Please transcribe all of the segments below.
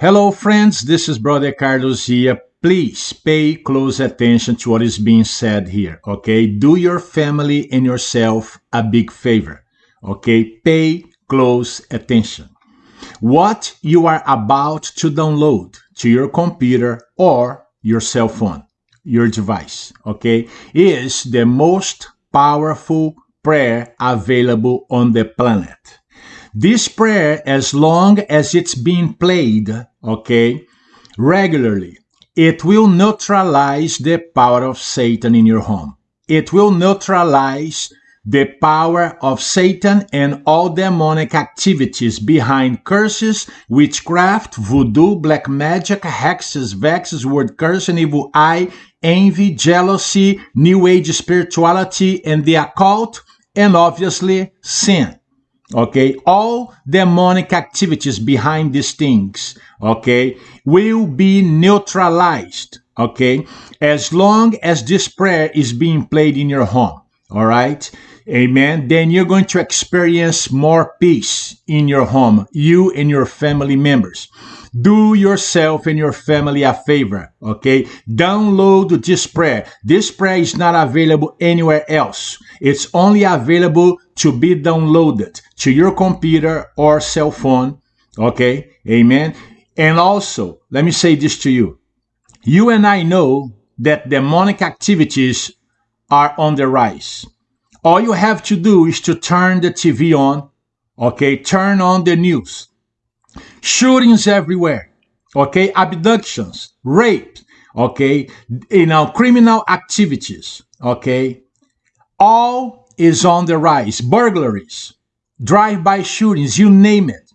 Hello, friends. This is Brother Carlos here. Please pay close attention to what is being said here, okay? Do your family and yourself a big favor, okay? Pay close attention. What you are about to download to your computer or your cell phone, your device, okay, is the most powerful prayer available on the planet. This prayer, as long as it's being played, okay, regularly, it will neutralize the power of Satan in your home. It will neutralize the power of Satan and all demonic activities behind curses, witchcraft, voodoo, black magic, hexes, vexes, word curse, and evil eye, envy, jealousy, new age spirituality, and the occult, and obviously sin okay? All demonic activities behind these things okay will be neutralized okay as long as this prayer is being played in your home all right amen then you're going to experience more peace in your home you and your family members do yourself and your family a favor okay download this prayer this prayer is not available anywhere else it's only available to be downloaded to your computer or cell phone. Okay, amen. And also, let me say this to you. You and I know that demonic activities are on the rise. All you have to do is to turn the TV on, okay? Turn on the news. Shootings everywhere, okay? Abductions, rape, okay? You know, criminal activities, okay? All is on the rise. Burglaries, drive-by shootings, you name it.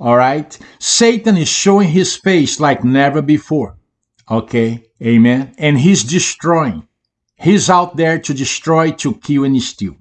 All right? Satan is showing his face like never before. Okay? Amen. And he's destroying. He's out there to destroy, to kill, and steal.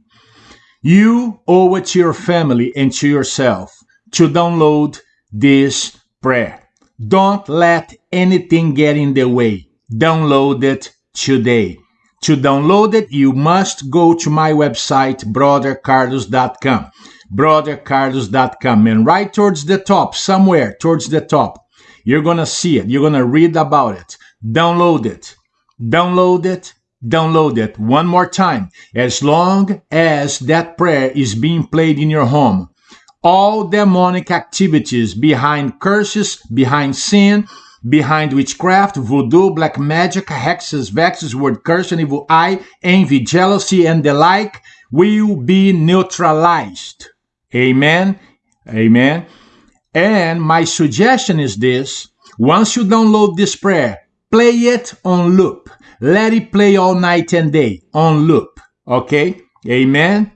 You owe it to your family and to yourself to download this prayer. Don't let anything get in the way. Download it today. To download it, you must go to my website, brothercarlos.com. Brothercarlos.com. And right towards the top, somewhere towards the top, you're going to see it. You're going to read about it. Download it. Download it. Download it one more time. As long as that prayer is being played in your home, all demonic activities behind curses, behind sin, behind witchcraft, voodoo, black magic, hexes, vexes, word curse, and evil eye, envy, jealousy, and the like will be neutralized. Amen. Amen. And my suggestion is this once you download this prayer, play it on loop. Let it play all night and day on loop. Okay? Amen.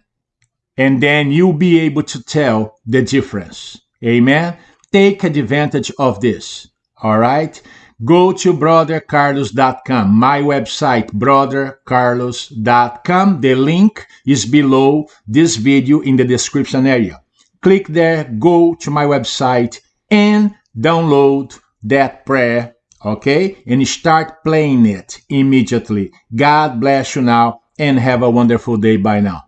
And then you'll be able to tell the difference. Amen. Take advantage of this. All right. Go to brothercarlos.com, my website, brothercarlos.com. The link is below this video in the description area. Click there, go to my website, and download that prayer, okay? And start playing it immediately. God bless you now, and have a wonderful day. Bye now.